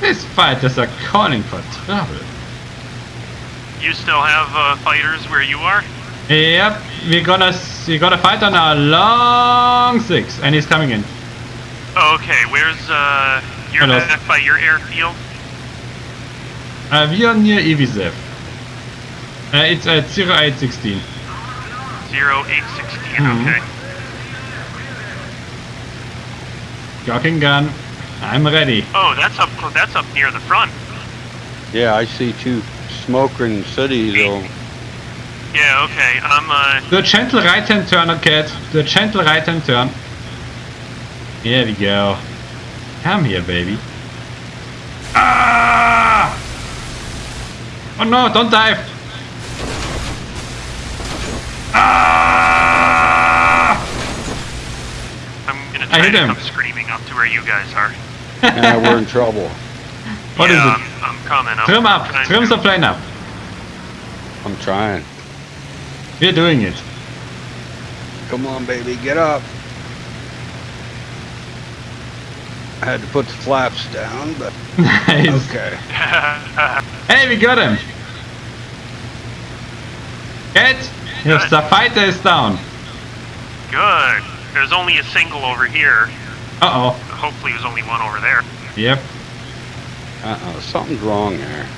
These fighters are calling for trouble. You still have uh, fighters where you are? Yep, we're gonna we gotta fight on our long six, and he's coming in. Okay, where's uh you're back by your airfield? Uh, we are near Ibizev. Uh, it's at 0816. Zero eight sixteen. Mhm. Okay. Jogging gun. I'm ready. Oh, that's up. That's up near the front. Yeah, I see two smoking cities though. Yeah. Okay. I'm uh. Do a gentle right hand turn, okay. The gentle right hand turn. Here we go. Come here, baby. Ah! Oh no, don't dive! Ah! I'm gonna I try hit to him. come screaming up to where you guys are. Yeah, we're in trouble. What is yeah, it? I'm, I'm coming. I'm Trim up! Trim to- the plane up! I'm trying. We're doing it. Come on, baby, get up. I had to put the flaps down, but Nice. okay. Hey, we got him! Cat, your Good. the fighter is down. Good. There's only a single over here. Uh oh. Hopefully, there's only one over there. Yep. Uh-oh, something's wrong there.